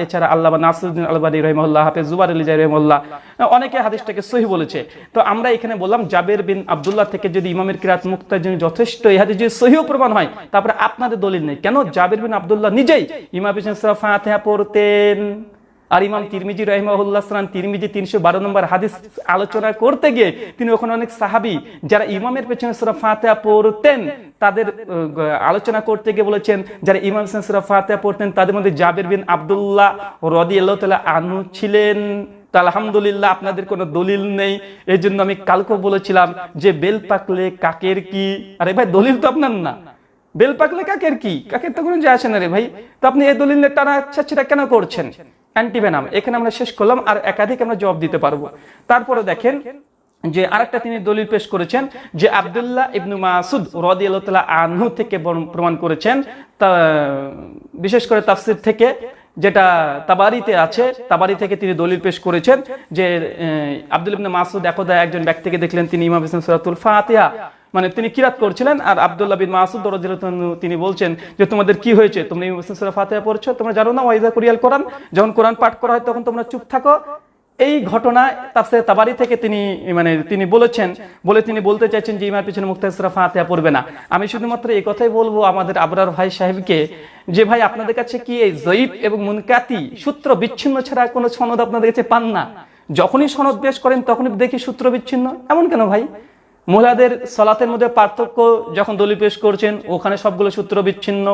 এছাড়া নাসরুদ্দিন আলবানী হাফেজ জুবার অনেকে হাদিসটাকে সহি বলেছে। তো আমরা এখানে বললাম, জাবের বিন আব্দুল্লাহ থেকে যদি ইমামের কিরাত মুক্তার জন্য যথেষ্ট, এই হাদিস যদি সহিও প্রমাণ হয়। তারপরে আপনাদের দলিল নেই। কেন? জাবের বিন আব্দুল্লাহ নিজেই ইমাম পড়তেন। আর ইমাম তিরমিজি সালাম তিরমিজি তিনশো বারো নম্বর হাদিস আলোচনা করতে গিয়ে তিনি ওখানে অনেক সাহাবি যারা ইমামের পেছনে সুরা ফাতিহা পড়তেন, তাদের আলোচনা করতে গিয়ে বলেছেন, যারা ইমাম হোসেন সুরা ফাতিহা পড়তেন, তাদের মধ্যে জাবের বিন আব্দুল্লাহ রদি আল্লাহ আনু ছিলেন। আলহামদুলিল্লাহ আপনাদের কোনো দলিল নেই। এই জন্য আমি কালকে বলেছিলাম যে বেল পাকলে কাকের কি? আরে ভাই, দলিল তো আপনার না। বেল পাকলে কাকের কি? কাকের তো কোনো যায় আসে না রে ভাই। তো আপনি এই দলিলের টানা সেটা কেন করছেন? অ্যান্টিভেনাম। এখানে আমরা শেষ করলাম আর একাধিক আমরা জবাব দিতে পারব। তারপরে দেখেন যে আরেকটা তিনি দলিল পেশ করেছেন যে আব্দুল্লাহ ইবনু মাসুদ রদি আল্লাহ আনহু থেকে প্রমাণ করেছেন। তা, বিশেষ করে তাফসির থেকে, যেটা তাবারিতে আছে, তাবারি থেকে তিনি দলিল পেশ করেছেন যে আব্দুল ইবনে মাসুদ একদা একজন ব্যক্তিকে দেখলেন, তিনি ইমাম হোসেন সুরাতুল ফাতিহা। মানে তিনি কিরাত করছিলেন, আর আব্দুল্লাহ বিন মাসুদ তিনি বলছেন যে, তোমাদের কি হয়েছে? তোমরা ইমাম সূরা পড়ছো? তোমরা জানো না? ওয়াইজা কুরিয়াল কোরআন? যখন কোরআন পাঠ করা হয়, তখন তোমরা চুপ থাকো। এই ঘটনা তাফসির তাবারি থেকে তিনি মানে তিনি বলেছেন, বলে তিনি বলতে চাইছেন যে ইমার পিছনে মুক্তাহ সূরা ফাতিহা পড়বে না। আমি শুধুমাত্র এই কথাই বলব আমাদের আবরার ভাই সাহেবকে যে, ভাই, আপনাদের কাছে কি এই জয়ীব এবং মুনকাতি সূত্র বিচ্ছিন্ন ছাড়া কোনো সনদ আপনাদের কাছে পান না? যখনই সনদ পেশ করেন, তখনই দেখি সূত্র বিচ্ছিন্ন। এমন কেন ভাই? মহিলাদের সলাতের মধ্যে পার্থক্য যখন দলি পেশ করছেন, ওখানে সবগুলো সূত্র বিচ্ছিন্ন।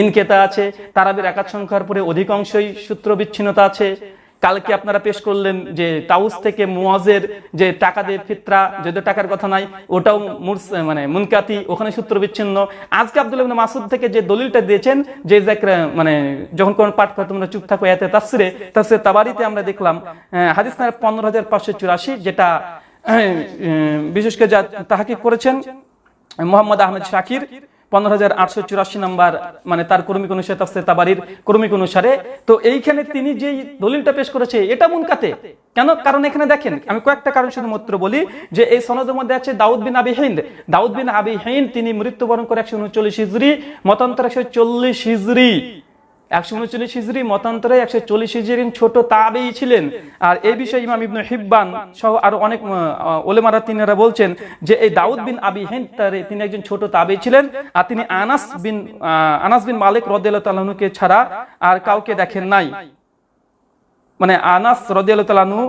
ইনকেতা আছে, তারাবির একাত সংখ্যার পরে অধিকাংশই সূত্র বিচ্ছিন্নতা আছে। কালকে আপনারা পেশ করলেন যে তাউস থেকে মুয়াজের যে টাকা দিয়ে ফিতরা, যদিও টাকার কথা নাই, ওটাও মানে মুনকাতি, ওখানে সূত্র বিচ্ছিন্ন। আজকে আব্দুল মাসুদ থেকে যে দলিলটা দিয়েছেন, যে মানে যখন কোন পাঠ করে তোমরা চুপ থাকো, এতে তাসরে তাসরে তাবারিতে আমরা দেখলাম হাদিস পনেরো হাজার পাঁচশো চুরাশি, যেটা আহ, বিশেষ করে যা তাহাকি করেছেন মোহাম্মদ আহমেদ শাকির মানে তো এইখানে তিনি যেই দলিলটা পেশ করেছে এটা মুনকাতে কেন? কারণ এখানে দেখেন আমি কয়েকটা কারণ বলি যে এই দাউদ বিন আবি হিন্দ। দাউদ বিন আবি তিনি মৃত্যুবরণ করে একশো উনচল্লিশ হিজড়ি মতান্তর একশো চল্লিশ হিজড়ি একশো উনচল্লিশ হিজড়ি মতান্তরে একশো চল্লিশ হিজড়ি ছোট তাবেই ছিলেন। আর এই বিষয়ে ইমাম ইবনু হিব্বান সহ আরও অনেক ওলেমারা তিনারা বলছেন যে এই দাউদ বিন আবি হেন তিনি একজন ছোট তাবেই ছিলেন। আর তিনি আনাস বিন আনাস বিন মালিক রদিয়াল্লাহু তাআলাকে ছাড়া আর কাউকে দেখেন নাই। মানে আনাস রদিয়াল্লাহু তাআলাহু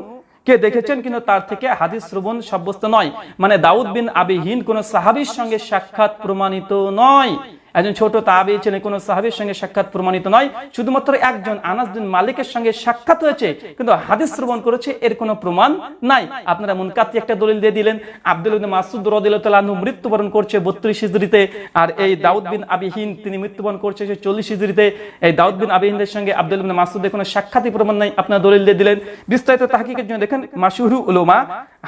কে দেখেছেন কিন্তু তার থেকে হাদিস শ্রবণ সাব্যস্ত নয়। মানে দাউদ বিন আবিহীন কোন সাহাবীর সঙ্গে সাক্ষাৎ প্রমাণিত নয়। একজন ছোট তাবি ছিলেন কোন সাহাবীর সঙ্গে সাক্ষাৎ প্রমাণিত নয়। শুধুমাত্র একজন আনাস বিন মালিকের সঙ্গে সাক্ষাৎ হয়েছে, কিন্তু হাদিস শ্রবণ করেছে, এর কোনো প্রমাণ নাই। আপনারা মুনকাতি একটা দলিল দিয়ে দিলেন, আব্দুল মাসুদ আনহু মৃত্যুবরণ করছে 32 হিজরিতে আর এই দাউদ বিন আবিহীন তিনি মৃত্যুবরণ করছে সে 40 হিজরিতে এই দাউদ বিন আবিহীনদের সঙ্গে আব্দুল মাসুদের কোনো সাক্ষাৎই প্রমাণ নাই, আপনারা দলিল দিয়ে দিলেন। বিস্তারিত তাহকিকের জন্য দেখেন মাশহুরু উলুমা,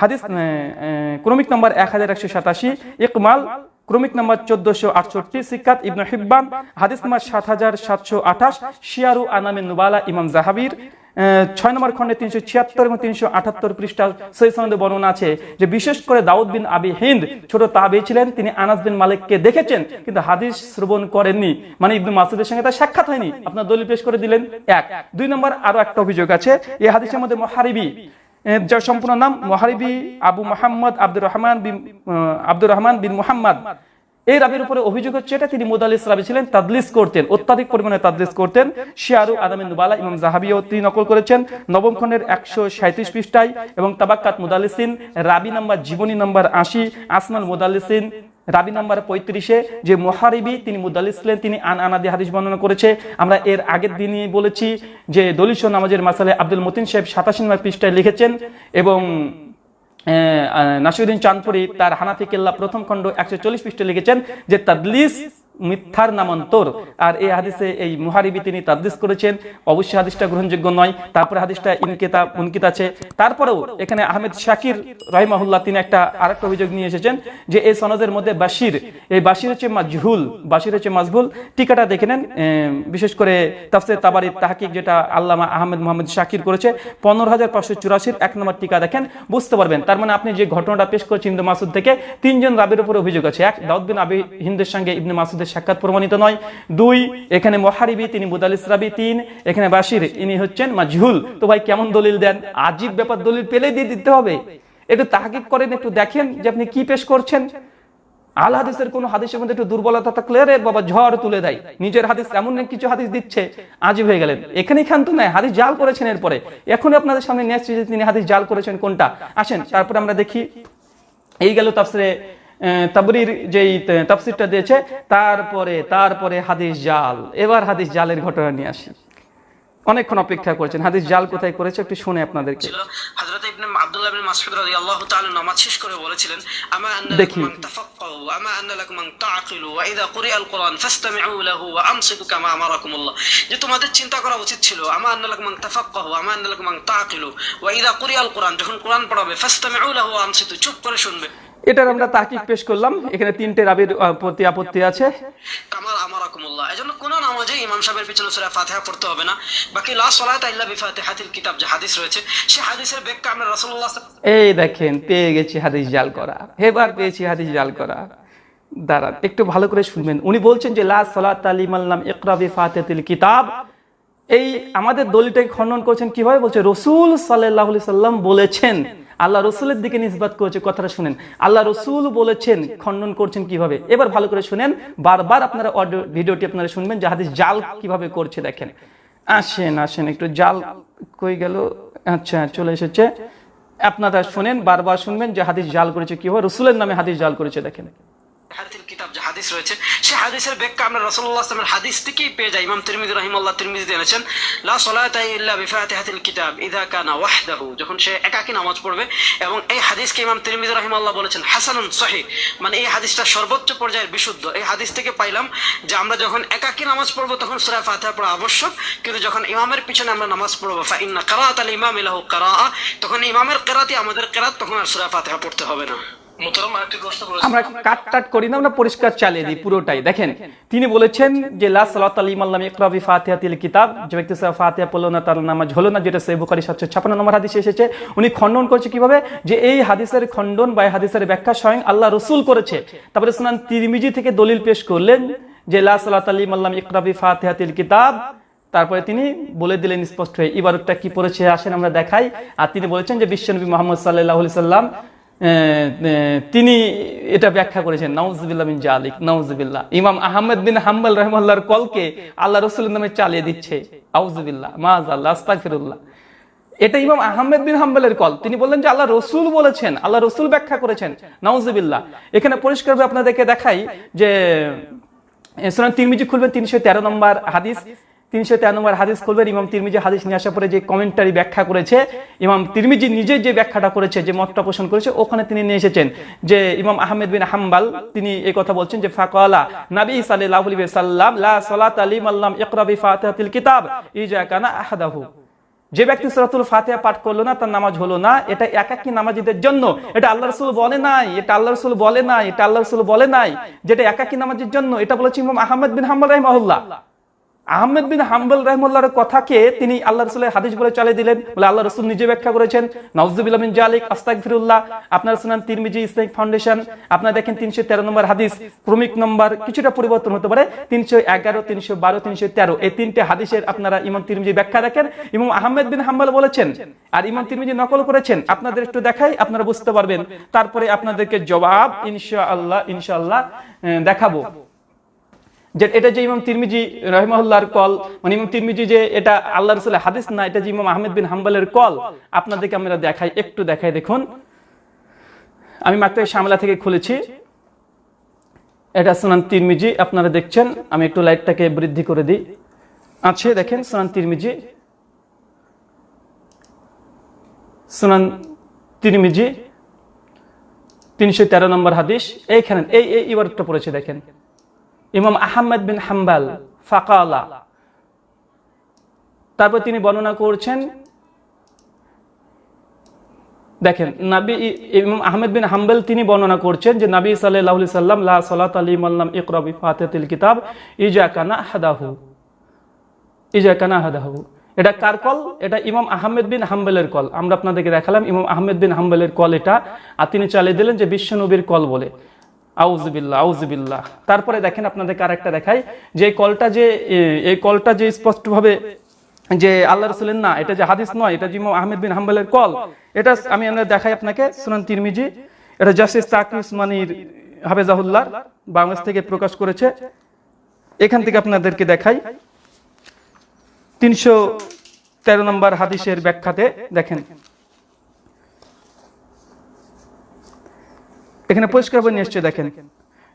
হাদিস ক্রমিক নম্বর 1187 ইকমাল ক্রমিক নাম্বার চোদ্দশো আটষট্টি সিকাত ইবনু হিব্বান, হাদিস নাম্বার সাত হাজার সাতশো আঠাশ, শিয়ারু আনামে নুবালা ইমাম জাহাবির ছয় নম্বর খণ্ডে তিনশো ছিয়াত্তর এবং তিনশো আটাত্তর পৃষ্ঠা সেই সনদে বর্ণনা আছে যে বিশেষ করে দাউদ বিন আবি হিন্দ ছোট তাবি ছিলেন, তিনি আনাস বিন মালিককে দেখেছেন, কিন্তু হাদিস শ্রবণ করেননি। মানে ইবনু মাসুদের সঙ্গে তার সাক্ষাৎ হয়নি। আপনার দলিল পেশ করে দিলেন। এক। দুই নম্বর আরও একটা অভিযোগ আছে এই হাদিসের মধ্যে মহারিবি যার সম্পূর্ণ নাম মহারিবি আবু মোহাম্মদ আব্দুর রহমান বিন আব্দুর রহমান বিন মোহাম্মদ। এই রাবির উপরে অভিযোগ হচ্ছে এটা তিনি মোদালিস রাবি ছিলেন, তাদলিস করতেন, অত্যাধিক পরিমাণে তাদলিস করতেন। শিয়ারু আদামিন দুবালা ইমাম জাহাবিও তিনি নকল করেছেন। নবম খণ্ডের একশো সাঁত্রিশ পৃষ্ঠায় এবং তাবাক্কাত মোদালিসিন রাবি নাম্বার জীবনী নাম্বার আশি আসমাল মুদালিসিন রাবি নাম্বার পঁয়ত্রিশে যে মোহারিবি, তিনি মুদাল ইসলেন তিনি আন আনাদি হাদিস বর্ণনা করেছে। আমরা এর আগের দিনই বলেছি যে দলিশ নামাজের মাসালে আব্দুল মতিন সাহেব সাতাশি নম্বর পৃষ্ঠায় লিখেছেন এবং নাসিরুদ্দিন চাঁদপুরি তার হানাফি কেল্লা প্রথম খণ্ড একশো চল্লিশ পৃষ্ঠে লিখেছেন যে তাদলিস মিথ্যার নামান্তর। আর এই হাদিসে এই মুহারিবি তিনি তাদদিস করেছেন। অবশ্যই হাদিসটা গ্রহণযোগ্য নয়। তারপরে হাদিসটা ইনকিতা উনকিত আছে। তারপরেও এখানে আহমেদ শাকির রহিমাহুল্লাহ তিনি একটা আরেকটা অভিযোগ নিয়ে এসেছেন যে এই সনদের মধ্যে বাশির, এই বাশির হচ্ছে মাজহুল, বাশির হচ্ছে মাজহুল। টিকাটা দেখে নেন বিশেষ করে তাফসির তাবারি তাহকিক যেটা আল্লামা আহমেদ মোহাম্মদ শাকির করেছে। পনেরো হাজার পাঁচশো চুরাশির এক নম্বর টিকা দেখেন, বুঝতে পারবেন। তার মানে আপনি যে ঘটনাটা পেশ করছেন ইন্দু মাসুদ থেকে, তিনজন রাবির উপর অভিযোগ আছে। এক দাউদ বিন আবি হিন্দের সঙ্গে ইবনে মাসুদের সাক্ষাৎ প্রমাণিত নয়। দুই এখানে মহারিবি তিনি মুদালিস রাবি তিন এখানে বাশির ইনি হচ্ছেন মাজহুল। তো ভাই কেমন দলিল দেন? আজীব ব্যাপার দলিল পেলে দিয়ে দিতে হবে। একটু তাহাকিক করেন একটু দেখেন যে আপনি কি পেশ করছেন। আল হাদিসের কোন হাদিসের মধ্যে একটু দুর্বলতা থাকলে বাবা ঝড় তুলে দেয়। নিজের হাদিস এমন কিছু হাদিস দিচ্ছে আজ হয়ে গেলেন। এখানেই খান্ত নাই হাদিস জাল করেছেন এরপরে। এখন আপনাদের সামনে তিনি হাদিস জাল করেছেন কোনটা। আসেন তারপরে আমরা দেখি। এই গেল তাফসিরে আহ, তাবরির যেই তাফসিরটা দিয়েছে তারপরে তারপরে হাদিস জাল। এবার হাদিস জালের ঘটনা নিয়ে আসি। অনেকক্ষণ অপেক্ষা করেছেন। হাদিস জাল কোথায় করেছে একটু শুনে আপনাদেরকে। ছিল হযরত ইবনে আব্দুল্লাহ ইবনে মাসউদ রাদিয়াল্লাহু তাআলা নামাজ শেষ করে বলেছিলেন আমা আন্না। লাকুম আন তাফাক্কাহু আমা আন্না লাকুম আন তাআকিলু ওয়া ইযা কুরিআ আল কুরআন ফাসতামিউ লাহু ওয়া আনসিতু কামা আমারাকুমুল্লাহ। যে তোমাদের চিন্তা করা উচিত ছিল আমা আন্না লাকুম আন তাফাক্কাহু আমা আন্না লাকুম আন তাআকিলু ওয়া ইযা কুরিআ আল কুরআন যখন কোরআন পড়াবে ফাসতামিউ লাহু ওয়া আনসিতু চুপ করে শুনবে। এটার আমরা তাকিক পেশ করলাম। এখানে তিনটে রাবির প্রতি আপত্তি আছে। কামাল আমারাকুমুল্লাহ। এজন্য কোন নামাজে ইমাম সাহেবের পিছনে সূরা ফাতিহা পড়তে হবে না। বাকি লা সালাতা ইল্লা বিফাতিহাতিল কিতাব যে হাদিস রয়েছে সেই হাদিসের ব্যাখ্যা আমরা রাসূলুল্লাহ এই দেখেন পেয়ে গেছি হাদিস জাল করা। এবার পেয়েছি হাদিস জাল করা। দাঁড়ান একটু ভালো করে শুনবেন। উনি বলছেন যে লা সালাত আলিম আল্লাম ইকরাবি ফাতিহাতিল কিতাব। এই আমাদের দলিলটাকে খণ্ডন করছেন কীভাবে? বলছে রসুল সাল্লাহ সাল্লাম বলেছেন আল্লাহ রসুলের দিকে নিসবাত করেছে, কথাটা শুনেন। আল্লাহ রসুল বলেছেন, খণ্ডন করছেন কীভাবে? এবার ভালো করে শুনেন, বারবার আপনারা অডিও ভিডিওটি আপনারা শুনবেন যে জাল কীভাবে করছে দেখেন। আসেন আসেন, একটু জাল কই গেল? আচ্ছা চলে এসেছে। আপনারা শুনেন, বারবার শুনবেন যে হাদিস জাল করেছে কি কীভাবে, রসুলের নামে হাদিস জাল করেছে দেখেন। কিতাব যে হাদিস রয়েছে সেই হাদিসের আমরা হাদিস থেকেই পেয়ে যাই। ইমাম কিতাব যখন সে একাকী নামাজ পড়বে এবং এই হাদিসকে বলেছেন, হাসানুন মানে এই হাদিসটা সর্বোচ্চ পর্যায়ের বিশুদ্ধ। এই হাদিস থেকে পাইলাম যে আমরা যখন একাকী নামাজ পড়ব, তখন সূরা ফাতিহা পড়া আবশ্যক। কিন্তু যখন ইমামের পিছনে আমরা নামাজ পড়ব, ফা ইন্না ইমামি লাহু কিরাআ তখন ইমামের কিরাতি আমাদের কিরাত, তখন আর সূরা ফাতিহা পড়তে হবে না। আমরা কাট টাট করি না, আমরা পরিষ্কার চালিয়ে দিই পুরোটাই। দেখেন, তিনি বলেছেন যে কিতাব। কীভাবে? যে, এই হাদিসের বা হাদিসের ব্যাখ্যা স্বয়ং আল্লাহ রসুল করেছে। তারপরে তিরমিজি থেকে দলিল পেশ করলেন যে কিতাব। তারপরে তিনি বলে দিলেন স্পষ্ট হয়ে ইবারতটা কি পড়েছে আসেন আমরা দেখাই। আর তিনি বলেছেন যে বিশ্বনবী মোহাম্মদ সাল্লাহ সাল্লাম তিনি এটা ব্যাখ্যা করেছেন, নাউজবিল্লাহ বিন জালিক, নাউজবিল্লাহ। ইমাম আহমেদ বিন হাম্বাল রহমাল্লাহর কলকে আল্লাহ রসুলের নামে চালিয়ে দিচ্ছে, আউজবিল্লাহ মাজ আল্লাহ আস্তাগফিরুল্লাহ। এটা ইমাম আহমেদ বিন হাম্বালের কল। তিনি বললেন যে আল্লাহ রসুল বলেছেন, আল্লাহ রসুল ব্যাখ্যা করেছেন, নাউজবিল্লাহ। এখানে পরিষ্কারভাবে আপনাদেরকে দেখাই যে সুনান তিরমিজি খুলবেন তিনশো তেরো নম্বর হাদিস। তিনশো তেরো নম্বর হাদিস খুলবেন ইমাম তিরমিজি হাদিস নিয়ে আসার পরে যে কমেন্টারি ব্যাখ্যা করেছে, ইমাম তিরমিজি নিজে যে ব্যাখ্যাটা করেছে, যে মতটা পোষণ করেছে, ওখানে তিনি নিয়ে এসেছেন যে ইমাম আহমেদ বিন হাম্বাল, তিনি এই কথা বলছেন যে, ফাকালা নাবী আলাইহি সাল্লাম লা সালাত আলী মাল্লাম ইকরাবি ফাতিহাতিল কিতাব, ইজা কানা আহাদাহু। যে ব্যক্তি সূরাতুল ফাতিহা পাঠ করল না, তার নামাজ হলো না, এটা একাকী নামাজীদের জন্য। এটা আল্লাহ রসুল বলে নাই, এটা আল্লাহ রাসূল বলে নাই, এটা আল্লাহ রাসূল বলে নাই, যেটা একাকী নামাজের জন্য, এটা বলেছে ইমাম আহমেদ বিন হাম্বাল রাহিমাহুল্লাহ। আহমেদ বিন হাম্বল রহমুল্লাহর কথাকে তিনি আল্লাহ রসুলের হাদিস বলে চালিয়ে দিলেন, বলে আল্লাহ রসুল নিজে ব্যাখ্যা করেছেন। নওয়াজুবিল্লাহ বিন জালিক আস্তাক ফিরুল্লাহ আপনার শুনান তিরমিজি ইসলামিক ফাউন্ডেশন। আপনার দেখেন তিনশো তেরো নম্বর হাদিস, ক্রমিক নম্বর, কিছুটা পরিবর্তন হতে পারে, তিনশো এগারো, তিনশো বারো, তিনশো তেরো। এই তিনটে হাদিসের আপনারা ইমাম তিরমিজি ব্যাখ্যা দেখেন ইমাম আহমেদ বিন হাম্বল বলেছেন, আর ইমাম তিরমিজি নকল করেছেন। আপনাদের একটু দেখাই, আপনারা বুঝতে পারবেন। তারপরে আপনাদেরকে জবাব ইনশা আল্লাহ ইনশাআল্লাহ দেখাবো। যে এটা যে ইমাম তিরমিজি রহিমাহুল্লাহর কল মানে ইমাম তিরমিজি যে এটা আল্লাহ রসুলের হাদিস না, এটা যে ইমাম আহমেদ বিন হাম্বালের কল, আপনাদেরকে আমরা দেখাই, একটু দেখাই দেখুন। আমি মাত্র শামলা থেকে খুলেছি। এটা সুনান তিরমিজি, আপনারা দেখছেন, আমি একটু লাইটটাকে বৃদ্ধি করে দিই। আছে দেখেন সুনান তিরমিজি। সুনান তিরমিজি, তিনশো তেরো নম্বর হাদিস, এইখানে, এই এই ইবারতটা পড়েছে, দেখেন। ইমাম আহমেদ বিন হাম্বাল, ফাকালা। তারপর তিনি বর্ণনা করছেন, দেখেন, নাবি ইমাম আহমেদ বিন হাম্বেল তিনি বর্ণনা করছেন যে নাবি আলাইহি সাল্লাম, লা সালাত আলী মাল্লাম ইকরা বি ফাতিহাতিল কিতাব, ইজা কানা হাদাহু ইজা কানা হাদাহু এটা কার কল? এটা ইমাম আহমেদ বিন হাম্বেলের কল। আমরা আপনাদেরকে দেখালাম, ইমাম আহমেদ বিন হাম্বেলের কল এটা। আর তিনি চালিয়ে দিলেন যে বিশ্ব নবীর কল বলে। আউজবিল্লাহ আউজবিল্লাহ তারপরে দেখেন আপনাদেরকে আরেকটা দেখাই, যে কলটা যে এই কলটা যে স্পষ্টভাবে যে আল্লাহ রসুলের না, এটা যে হাদিস নয়, এটা যে আহমেদ বিন হাম্বেলের কল, এটা আমি আমরা দেখাই আপনাকে সুনান তিরমিজি, এটা জাস্টিস তাকি উসমানির হাফেজাহুল্লাহ বাংলাদেশ থেকে প্রকাশ করেছে। এখান থেকে আপনাদেরকে দেখাই, তিনশো তেরো নম্বর হাদিসের ব্যাখ্যাতে দেখেন। এখানে পরিষ্কার বই নিয়ে দেখেন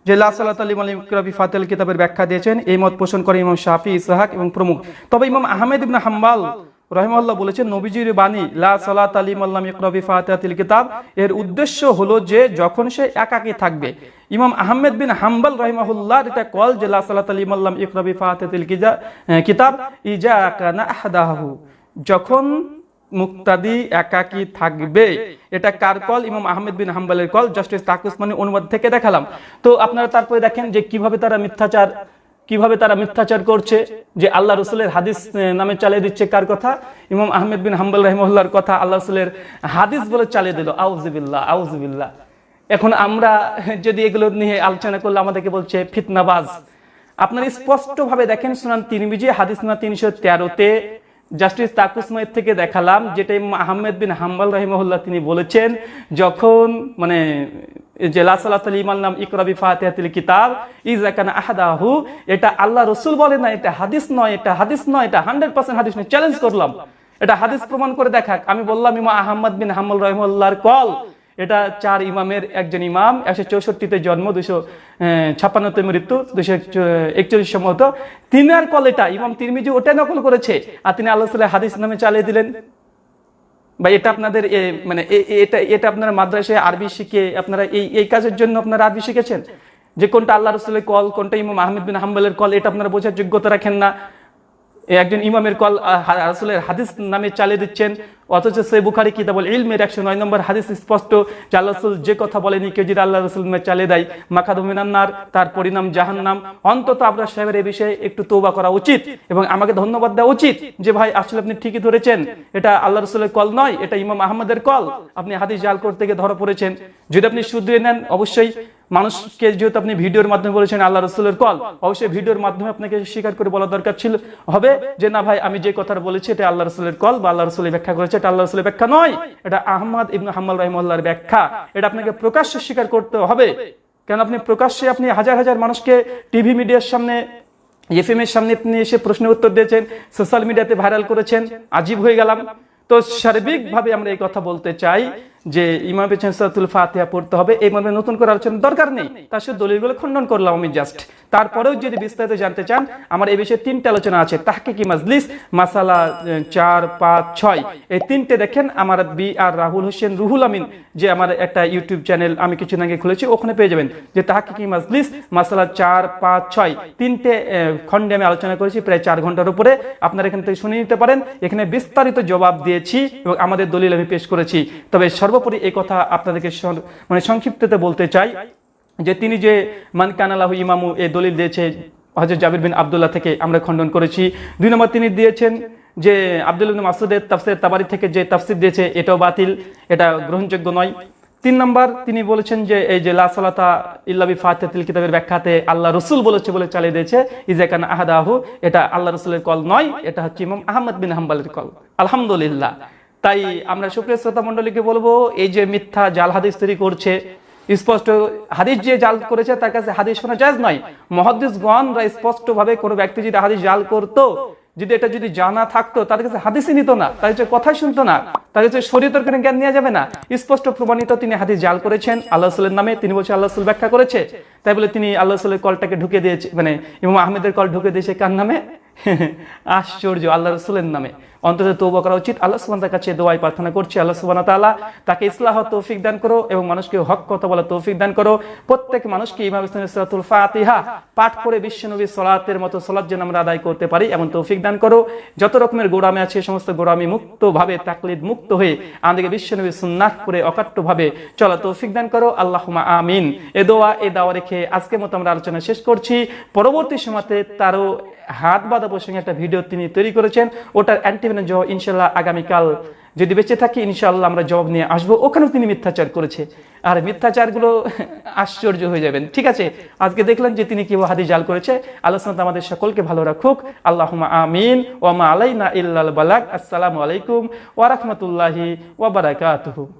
যে লা সালাত আলী আলী রবি ফাতেল কিতাবের ব্যাখ্যা দিয়েছেন, এই মত পোষণ করে ইমাম শাফি, ইসহাক এবং প্রমুখ। তবে ইমাম আহমেদ ইবনে হাম্বাল রহিমাল্লাহ বলেছেন, নবীজির বাণী, লা সালাত আলী মাল্লাম ইকরবি ফাতিহাতিল কিতাব, এর উদ্দেশ্য হলো যে যখন সে একাকী থাকবে। ইমাম আহমেদ বিন হাম্বাল রহিমাহুল্লাহ এটা কল যে লা সালাত আলী মাল্লাম ইকরবি ফাতিহাতিল কিজা- কিতাব ইজা কানা আহদাহু যখন মুক্তাদি একাকী থাকবে। এটা কার কল? ইমাম আহমেদ বিন হাম্বালের কল। জাস্টিস তাকুসমানি অনুবাদ থেকে দেখালাম। তো আপনারা তারপরে দেখেন যে কীভাবে তারা মিথ্যাচার, কীভাবে তারা মিথ্যাচার করছে, যে আল্লাহ রসুলের হাদিস নামে চালিয়ে দিচ্ছে কার কথা? ইমাম আহমেদ বিন হাম্বাল রহমুল্লার কথা আল্লাহ রসুলের হাদিস বলে চালিয়ে দিল। আউজবিল্লাহ আউজবিল্লাহ এখন আমরা যদি এগুলো নিয়ে আলোচনা করলে আমাদেরকে বলছে ফিতনাবাজ। আপনারা স্পষ্টভাবে দেখেন সুনান তিরমিজি, হাদিস না তিনশো তেরোতে জাস্টিস তাকুসমাইদ থেকে দেখালাম যেটা আহমেদ বিন হাম্বাল রহিমহল্লা তিনি বলেছেন, যখন মানে নাম কিতাব এটা আল্লাহ রসুল না, এটা হাদিস নয়, এটা হাদিস নয়, এটা হান্ড্রেড পার্সেন্ট হাদিস নয়। চ্যালেঞ্জ করলাম। এটা হাদিস প্রমাণ করে দেখাক। আমি বললাম ইমা আহমদ বিন হাম্বল রহিমুল্লাহর কল এটা চার ইমামের একজন ইমাম, একশো চৌষট্টিতে জন্ম, দুশো ছাপ্পান্নতে মৃত্যু, দুশো একচল্লিশ সম্ভবত তিনার কল এটা ইমাম তিরমিজি ওটা নকল করেছে। আর তিনি আল্লাহ সাল্লাহ হাদিস নামে চালিয়ে দিলেন। বা এটা আপনাদের মানে এটা এটা আপনারা মাদ্রাসায় আরবি শিখে আপনারা এই এই কাজের জন্য আপনারা আরবি শিখেছেন? যে কোনটা আল্লাহ রসুলের কল, কোনটা ইমাম আহমেদ বিন হাম্বলের কল, এটা আপনারা বোঝার যোগ্যতা রাখেন না। একজন ইমামের কল রাসূলের হাদিস নামে চালিয়ে দিচ্ছেন। অথচ সে বুখারি কিতাবল ইলমের একশো নয় নম্বর হাদিস স্পষ্ট যে রসুল যে কথা বলেনি, কেউ যদি আল্লাহ রসুল চালিয়ে দেয় মাখাদুমিনান্নার তার পরিণাম জাহান্নাম। অন্তত আপনার সাহেবের এই বিষয়ে একটু তৌবা করা উচিত এবং আমাকে ধন্যবাদ দেওয়া উচিত যে, ভাই, আসলে আপনি ঠিকই ধরেছেন। এটা আল্লাহ রসুলের কল নয়, এটা ইমাম আহমদের কল। আপনি হাদিস জাল করতে গিয়ে ধরা পড়েছেন। যদি আপনি শুধরে নেন, অবশ্যই মানুষকে যেহেতু আপনি ভিডিওর মাধ্যমে বলেছেন আল্লাহ রসুলের কল, অবশ্যই ভিডিওর মাধ্যমে আপনাকে স্বীকার করে বলা দরকার ছিল। হবে যে, না ভাই, আমি যে কথাটা বলেছি, এটা আল্লাহ রসুলের কল বা আল্লাহ রসুলের ব্যাখ্যা করেছে, এটা আল্লাহ রসুলের ব্যাখ্যা নয়। এটা আহমদ ইবনু হাম্মাল রহিমুল্লাহর ব্যাখ্যা। এটা আপনাকে প্রকাশ্যে স্বীকার করতে হবে। কেন আপনি প্রকাশ্যে আপনি হাজার হাজার মানুষকে টিভি মিডিয়ার সামনে, এফএম এর সামনে আপনি এসে প্রশ্নের উত্তর দিয়েছেন, সোশ্যাল মিডিয়াতে ভাইরাল করেছেন, আজীব হয়ে গেলাম। তো সার্বিকভাবে আমরা এই কথা বলতে চাই যে ইমাম পেছন সাতুল ফাতিহা পড়তে হবে, এই মর্মে নতুন করে আলোচনার দরকার নেই। তার সাথে দলিলগুলো খণ্ডন করলাম আমি জাস্ট তারপরেও যদি বিস্তারিত জানতে চান, আমার এই বিষয়ে তিনটে আলোচনা আছে। তাহকে কি মাজলিস, মাসালা চার, পাঁচ, ছয়। এই তিনটে দেখেন আমার বি আর রাহুল হোসেন রুহুল আমিন, যে আমার একটা ইউটিউব চ্যানেল আমি কিছুদিন আগে খুলেছি, ওখানে পেয়ে যাবেন। যে তাহকে কি মাজলিস, মাসালা চার, পাঁচ, ছয়, তিনটে খণ্ডে আমি আলোচনা করেছি প্রায় চার ঘণ্টার উপরে। আপনারা এখান থেকে শুনে নিতে পারেন। এখানে বিস্তারিত জবাব দিয়েছি এবং আমাদের দলিল আমি পেশ করেছি। তবে সর্বোপরি এই কথা আপনাদেরকে মানে সংক্ষিপ্ততে বলতে চাই যে তিনি যে মান কানালাহু ইমামু এই দলিল দিয়েছে হজরত জাবির বিন আবদুল্লাহ থেকে আমরা খণ্ডন করেছি। দুই নম্বর তিনি দিয়েছেন যে আব্দুল মাসুদের তাফসির তাবারি থেকে যে তাফসির দিয়েছে এটাও বাতিল, এটা গ্রহণযোগ্য নয়। তিন নম্বর তিনি বলেছেন যে এই যে লা সালাতা ইল্লাবি ফাতিহাতিল কিতাবের ব্যাখ্যাতে আল্লাহ রসুল বলেছে বলে চালিয়ে দিয়েছে ইজাকান আহাদাহু, এটা আল্লাহ রসুলের কল নয়, এটা হচ্ছে ইমাম আহমদ বিন হাম্বালের কল। আলহামদুলিল্লাহ। তাই আমরা সুপ্রিয় শ্রোতা মণ্ডলীকে বলব, এই যে মিথ্যা জাল হাদিস তৈরি করছে, স্পষ্ট হাদিস যে জাল করেছে তার কাছে হাদিস শোনা জায়জ নয়। মহাদিসগণরা স্পষ্ট ভাবে কোনো ব্যক্তি যদি হাদিস জাল করতো, যদি এটা যদি জানা থাকতো তার কাছে হাদিসই নিত না তার কাছে কথাই শুনতো না তার কাছে শরীয়তের কোনো জ্ঞান নেওয়া যাবে না। স্পষ্ট প্রমাণিত তিনি হাদিস জাল করেছেন, আল্লাহ রসুলের নামে তিনি বলছে, আল্লাহ রসুল ব্যাখ্যা করেছে। তাই বলে তিনি আল্লাহ রসুলের কলটাকে ঢুকে দিয়েছে মানে ইমাম আহমেদের কল ঢুকে দিয়েছে কার নামে? আশ্চর্য, আল্লাহ রসুলের নামে। অন্তত তৌবা করা উচিত। আল্লাহ সুবান তার কাছে দোয়াই প্রার্থনা করছি। আল্লাহ সুবান তাআলা তাকে ইসলাহ তৌফিক দান করো এবং মানুষকে হক কথা বলা তৌফিক দান করো। প্রত্যেক মানুষকে ইমাম ইসলামের সলাতুল ফাতিহা পাঠ করে বিশ্বনবী সলাতের মতো সলাৎ যেন আমরা আদায় করতে পারি, এমন তৌফিক দান করো। যত রকমের গোড়ামে আছে, সমস্ত গোড়ামি মুক্ত ভাবে তাকলিদ মুক্ত হয়ে আমাদেরকে বিশ্বনবী সুন্নাহ করে অকাট্য ভাবে চলা তৌফিক দান করো। আল্লাহুমা আমিন। এ দোয়া, এ দাওয়া রেখে আজকের মতো আমরা আলোচনা শেষ করছি। পরবর্তী সময়তে তারও হাত বাঁধা প্রসঙ্গে একটা ভিডিও তিনি তৈরি করেছেন। ওটার অ্যান্টিভেনের জবাব ইনশাল্লাহ আগামীকাল যদি বেঁচে থাকি, ইনশাল্লাহ আমরা জবাব নিয়ে আসব। ওখানেও তিনি মিথ্যাচার করেছে। আর মিথ্যাচারগুলো আশ্চর্য হয়ে যাবেন। ঠিক আছে, আজকে দেখলেন যে তিনি কীভাবে হাদি জাল করেছে। আলোচনা আমাদের সকলকে ভালো রাখুক। আল্লাহুমা আমিন। ওয়ামা আলাইনা ইল্লাল বালাক আসসালামু আলাইকুম ওয়া রাহমাতুল্লাহি ওয়া বারাকাতুহু।